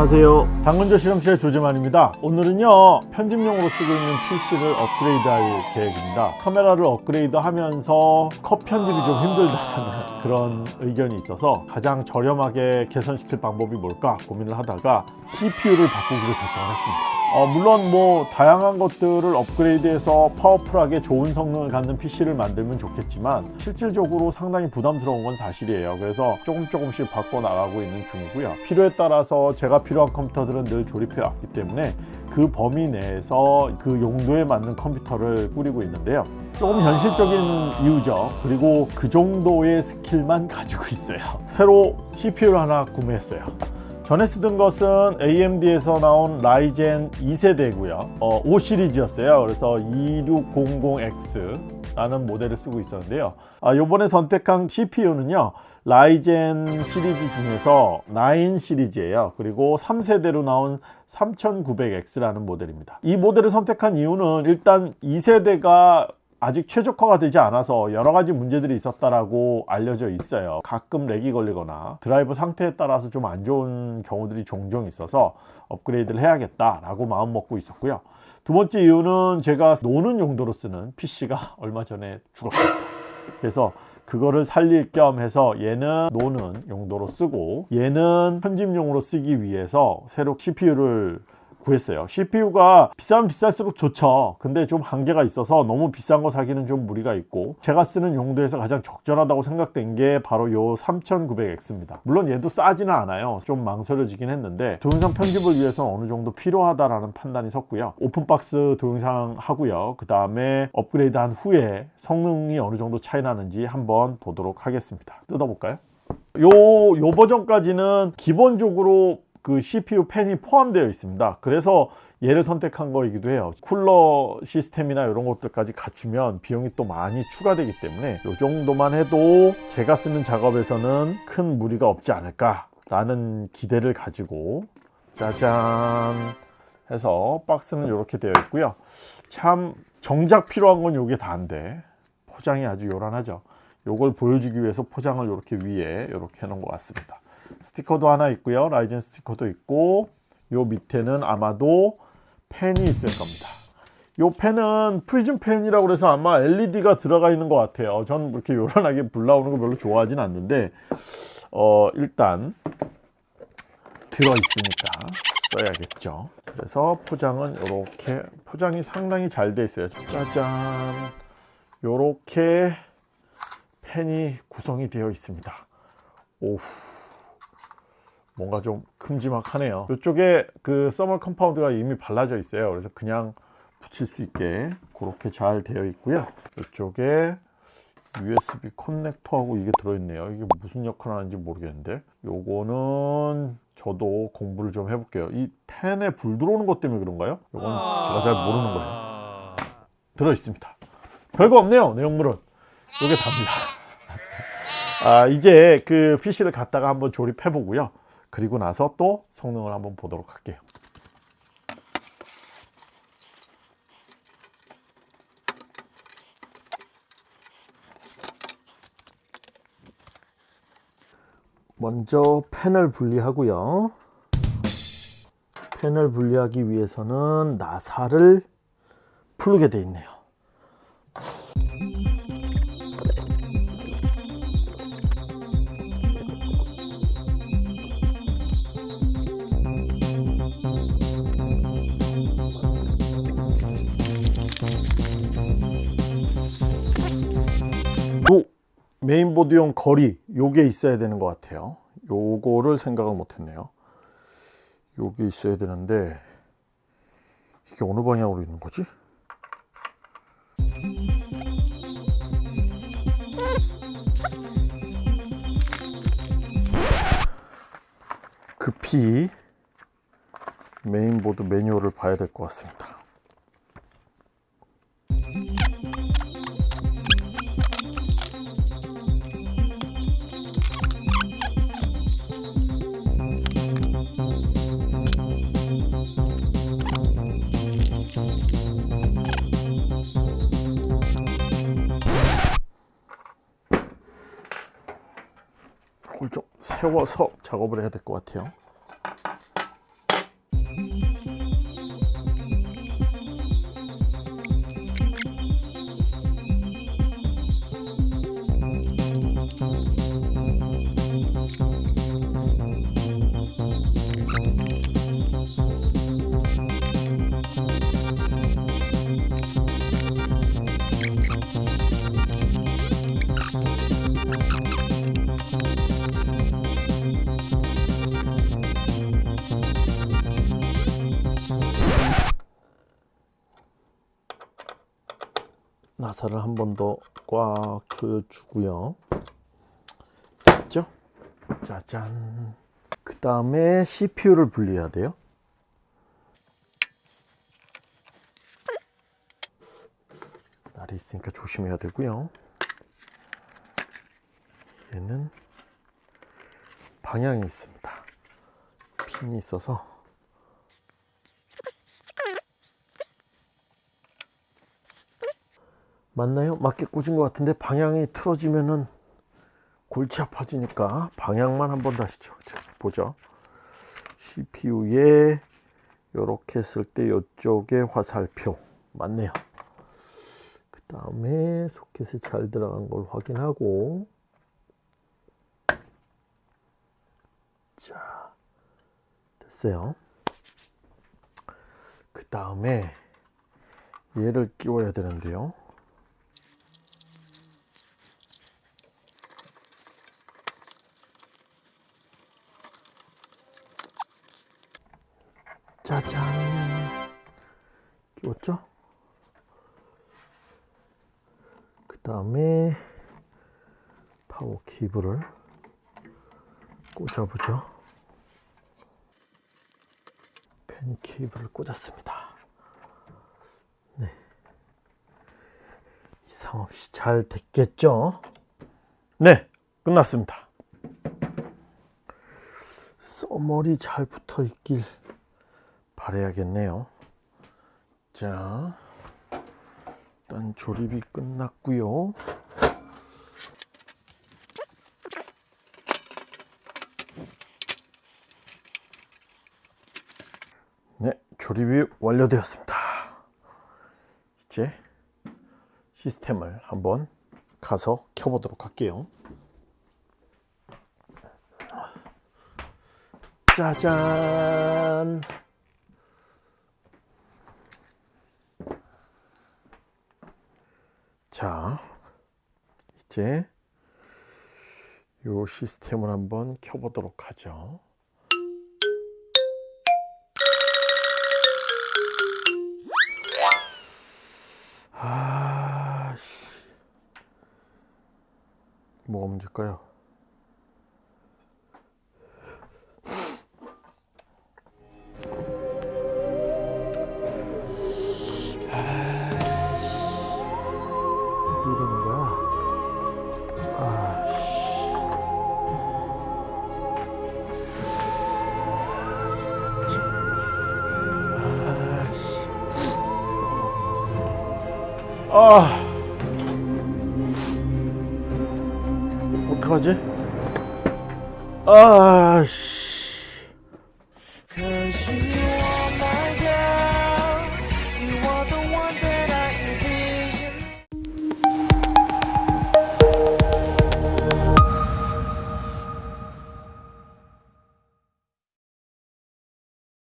안녕하세요. 당근조 실험실의 조재만입니다. 오늘은요 편집용으로 쓰고 있는 PC를 업그레이드 할 계획입니다. 카메라를 업그레이드 하면서 컷 편집이 좀 힘들다는 그런 의견이 있어서 가장 저렴하게 개선시킬 방법이 뭘까 고민을 하다가 CPU를 바꾸기로 결정을 했습니다 어, 물론 뭐 다양한 것들을 업그레이드해서 파워풀하게 좋은 성능을 갖는 PC를 만들면 좋겠지만 실질적으로 상당히 부담스러운 건 사실이에요. 그래서 조금 조금씩 바꿔 나가고 있는 중이고요. 필요에 따라서 제가 필요한 컴퓨터들은 늘 조립해 왔기 때문에 그 범위 내에서 그 용도에 맞는 컴퓨터를 꾸리고 있는데요. 조금 현실적인 이유죠. 그리고 그 정도의 스킬만 가지고 있어요. 새로 CPU를 하나 구매했어요 전에 쓰던 것은 AMD에서 나온 라이젠 2세대고요. 어, 5 시리즈였어요. 그래서 2600X 라는 모델을 쓰고 있었는데요. 아, 요번에 선택한 CPU는요 라이젠 시리즈 중에서 9 시리즈예요. 그리고 3세대로 나온 3900X라는 모델입니다. 이 모델을 선택한 이유는 일단 2세대가 아직 최적화가 되지 않아서 여러 가지 문제들이 있었다라고 알려져 있어요. 가끔 lag이 걸리거나 드라이브 상태에 따라서 좀 안 좋은 경우들이 종종 있어서 업그레이드를 해야겠다 라고 마음 먹고 있었고요. 두 번째 이유는 제가 노는 용도로 쓰는 PC가 얼마 전에 죽었습니다 그래서 그거를 살릴 겸 해서 얘는 노는 용도로 쓰고 얘는 편집용으로 쓰기 위해서 새로 CPU를 구했어요. CPU가 비싸면 비쌀수록 좋죠. 근데 좀 한계가 있어서 너무 비싼 거 사기는 좀 무리가 있고 제가 쓰는 용도에서 가장 적절하다고 생각된 게 바로 요 3900X입니다. 물론 얘도 싸지는 않아요. 좀 망설여지긴 했는데 동영상 편집을 위해서 어느 정도 필요하다라는 판단이 섰고요. 오픈박스 동영상 하고요. 그 다음에 업그레이드 한 후에 성능이 어느 정도 차이 나는지 한번 보도록 하겠습니다. 뜯어볼까요? 요, 요 버전까지는 기본적으로 그 CPU 팬이 포함되어 있습니다. 그래서 얘를 선택한 거이기도 해요. 쿨러 시스템이나 이런 것들까지 갖추면 비용이 또 많이 추가되기 때문에 이 정도만 해도 제가 쓰는 작업에서는 큰 무리가 없지 않을까 라는 기대를 가지고 짜잔 해서 박스는 이렇게 되어 있고요. 참 정작 필요한 건 이게 다인데 포장이 아주 요란하죠. 요걸 보여주기 위해서 포장을 이렇게 위에 이렇게 해 놓은 것 같습니다 스티커도 하나 있고요. 라이젠 스티커도 있고 요 밑에는 아마도 팬이 있을 겁니다. 요 팬은 프리즘 팬이라고 그래서 아마 LED가 들어가 있는 것 같아요. 전 이렇게 요란하게 불 나오는 거 별로 좋아하진 않는데 어 일단 들어있으니까 써야겠죠. 그래서 포장은 이렇게 포장이 상당히 잘 돼 있어요. 짜잔. 요렇게 팬이 구성이 되어 있습니다. 오우 뭔가 좀 큼지막하네요. 이쪽에 그 thermal compound가 이미 발라져 있어요. 그래서 그냥 붙일 수 있게 그렇게 잘 되어 있고요. 이쪽에 USB 커넥터하고 이게 들어있네요. 이게 무슨 역할을 하는지 모르겠는데. 요거는 저도 공부를 좀 해볼게요. 이 팬에 불 들어오는 것 때문에 그런가요? 요건 제가 잘 모르는 거예요. 들어있습니다. 별거 없네요 내용물은. 요게 답니다. 아 이제 그 PC를 갖다가 한번 조립해 보고요 그리고 나서 또 성능을 한번 보도록 할게요. 먼저 펜을 분리하고요. 펜을 분리하기 위해서는 나사를 풀게 되어 있네요 메인보드용 거리 요게 있어야 되는 것 같아요. 요거를 생각을 못했네요. 요게 있어야 되는데 이게 어느 방향으로 있는 거지? 급히 메인보드 매뉴얼을 봐야 될 것 같습니다 세워서 작업을 해야 될 것 같아요 나사를 한 번 더 꽉 조여주고요. 됐죠? 짜잔. 그 다음에 CPU를 분리해야 돼요. 날이 있으니까 조심해야 되고요. 얘는 방향이 있습니다. 핀이 있어서 맞나요? 맞게 꽂은 것 같은데 방향이 틀어지면은 골치 아파지니까 방향만 한번 다시 보죠. CPU에 이렇게 했을 때 이쪽에 화살표 맞네요. 그 다음에 소켓에 잘 들어간 걸 확인하고 자 됐어요. 그 다음에 얘를 끼워야 되는데요. 짜잔. 끼웠죠? 그 다음에 파워 케이블을 꽂아보죠. 펜 케이블을 꽂았습니다. 네. 이상 없이 잘 됐겠죠? 네 끝났습니다. 써머리 잘 붙어 있길 바래야겠네요. 자, 일단 조립이 끝났고요. 네, 조립이 완료되었습니다. 이제 시스템을 한번 가서 켜보도록 할게요. 짜잔! 자, 이제 요 시스템을 한번 켜보도록 하죠. 아, 씨. 뭐가 문제일까요? 아. 어떡하지? 아, 씨.